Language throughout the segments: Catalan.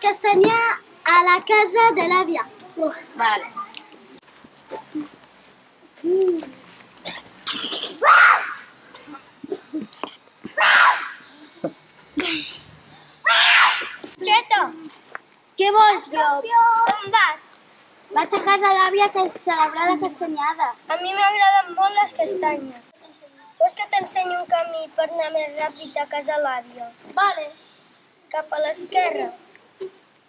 castanyar a la casa de l'àvia. Vale. Cheto, Què vols, Llop? on vas? Vaig a casa d'àvia que celebrar la castanyada. A mi m'agraden molt les castanyes. Vols que t'ensenyi un camí per anar més ràpid a casa l'àvia? Vale. Cap a l'esquerra.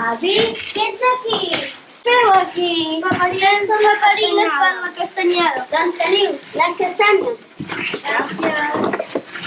Avi, què ets aquí? Feu aquí? Paperines per la castanyada. Doncs teniu les castanyes. Gràcies.